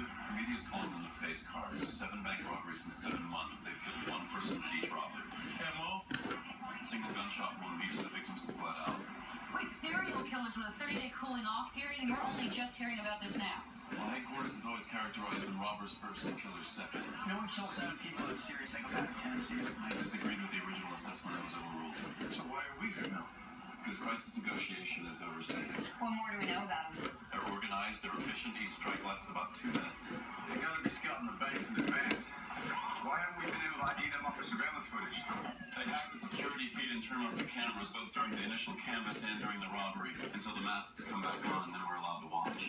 inside too. Media's calling them the face cards. Seven bank robberies in seven months. They've killed one person at each robbery. MO? Single gunshot wound. Each of the victims is bled out. We're serial killers with a 30-day cooling off period, and we're only just hearing about this now. Well, headquarters is always characterized in robbers first and killers second. No one kills seven people with serious psychopathic tendencies. I disagreed with the original assessment that was overruled. So why are we here now? Because crisis negotiation is overseas. What more do we know about them? They're organized, they're efficient, each strike lasts about two minutes. They gotta be scouting the banks in advance. Why haven't we been able to ID them off the surveillance footage? They hack the security feed and turn off the cameras both during the initial canvass and during the robbery. Until the masks come back on, and then we're allowed to watch.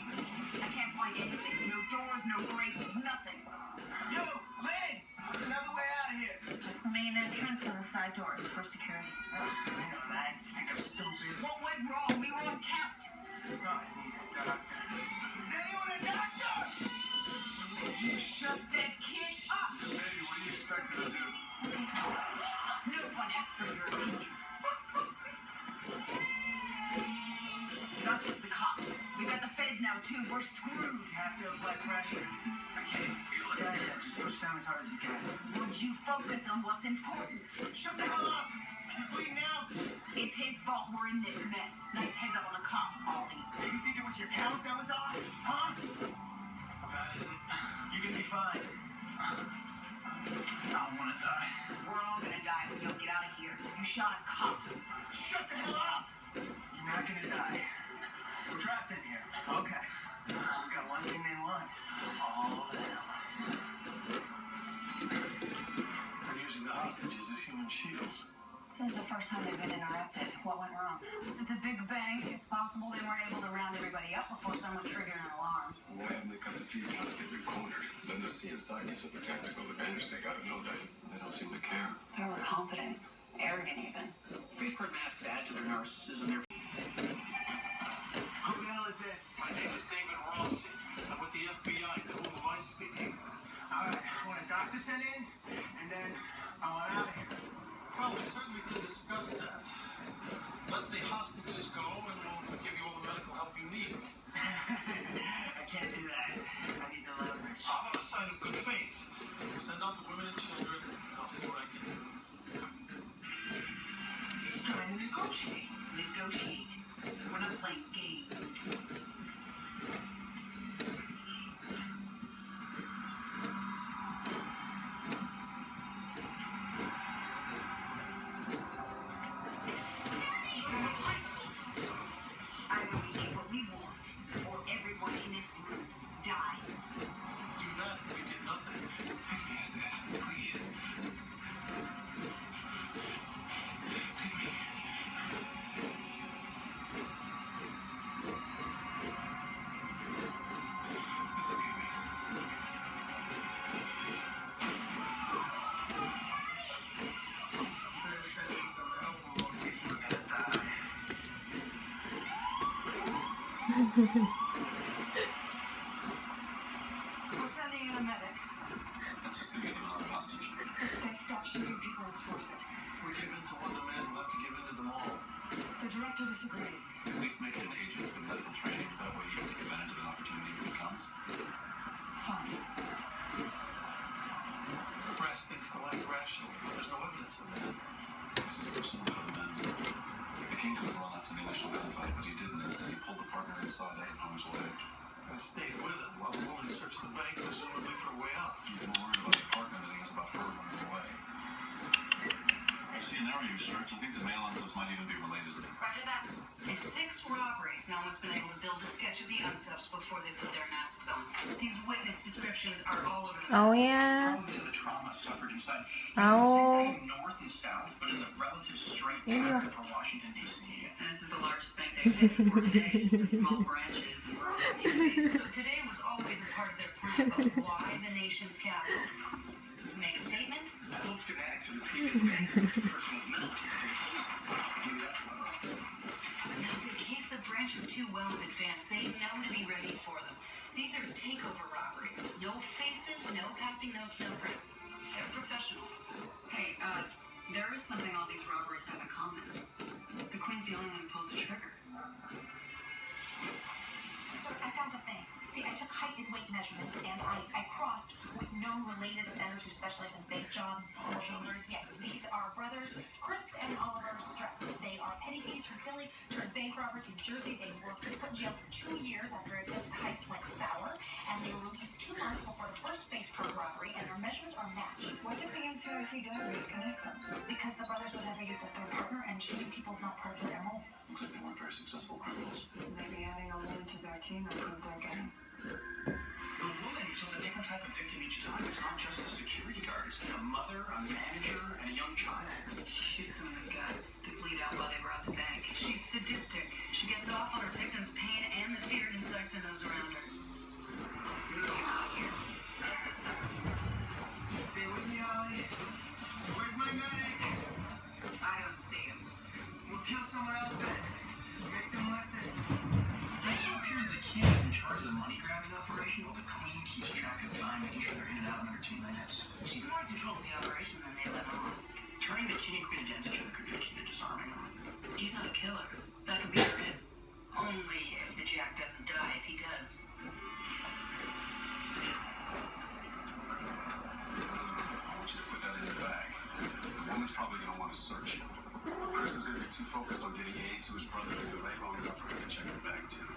I can't find anything. No doors, no grates, nothing. Yo, Lynn! There's another way out of here. Just the main entrance and the side doors for security. I know that. Not just the cops. We got the feds now too. We're screwed. You have to apply pressure. I can't feel it. Yeah, yeah, just push down as hard as you can. Would you focus on what's important? Shut the hell up! He's bleeding out! It's his fault we're in this mess. Nice heads up on the cops, Ollie. Maybe think it was your count that was off? Huh? Madison, you can be fine. I don't want to die. We're all gonna die if we don't You shot a cop. Shut the hell up! You're not gonna die. We're trapped in here. Okay. We've got one thing they want. All of them. They're using the hostages as human shields. This is the first time they've been interrupted. What went wrong? It's a big bank. It's possible they weren't able to round everybody up before someone triggered an alarm. Why haven't they cut the feed out get recorded? Then the see inside. It's a tactical advantage they got, no doubt. They don't seem to care. They're overconfident, arrogant even. Face card masks add to their narcissism. Their... Who the hell is this? Hostage. They stop shooting people and force it. We give in to one demand, we'll have to give in to them all. The director disagrees. At least make an agent with medical training. That way you can take advantage of opportunity if it comes. Thinks the life rationally, but there's no evidence of that. This is personal king could have run after the initial gunfight, but he didn't. Instead, he pulled the partner inside out of harm's way. And stayed with him while the woman searched the bank, presumably for a way out. He's more worried about the partner than he is about her running away. I see an area you search. I think the mail on might even be related. Roger that. In six robberies, no one's been able to build a sketch of the unsubs before they put their masks on. These witness descriptions are all over the Oh yeah. The trauma suffered inside. Oh. North and south, but in the relative straight Yeah. pattern for Washington, D.C. And this is the largest bank they've hit before today, just in small branches and rural communities. So today was always a part of their plan, but why the nation's capital? Schematics of the previous banks, person with military. Maybe that's one. In case the branch is too well in advance, they know to be ready for them. These are takeover robberies. No faces, no passing notes, no prints. They're professionals. Hey, uh, there is something all these robberies have in common. The Queen's the only one who pulls the trigger. Sir, I found measurements, and I, I crossed with known related offenders who specialize in bank jobs. Shoulders, yes. These are brothers Chris and Oliver Streck. They are petty thieves from Philly, turned bank robbers in Jersey. They were put in jail for two years after a attempted heist went sour, and they were released two months before the first face card robbery, and their measurements are matched. Why did the NCIC database connect them? Because the brothers have never used a third partner, and shooting people is not part of their MO. Looks like they weren't very successful criminals. Maybe adding a woman to their team improved their game. The woman chose a different type of victim each time. It's not just a security guard. It's a mother, a manager, and a young child. She's some of uh, the gut. They bleed out while they rob the bank. She's sadistic. She gets off on her victim's pain and the fear it incites in those around her. Get out of here. Stay with me, Ollie. Where's my medic? I don't see him. We'll kill someone else then. Make them listen. It appears the king is in charge of the money grabbing operation, while the keeps track of time, making sure they're in and out in under two minutes. She's more in control of the operation than they let on. Turning the king and queen against other could be key to disarming them. She's not a killer. That could be her hit. Only if the jack doesn't die. If he does, to woman's probably gonna want to search you. Chris is gonna be too focused on getting aid to his brother to delay long enough him to check your bag too.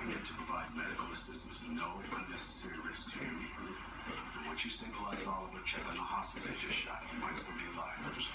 In to provide medical assistance, no unnecessary risk to you. Once you stabilize Oliver, check on the hostages they just shot. He might still be alive.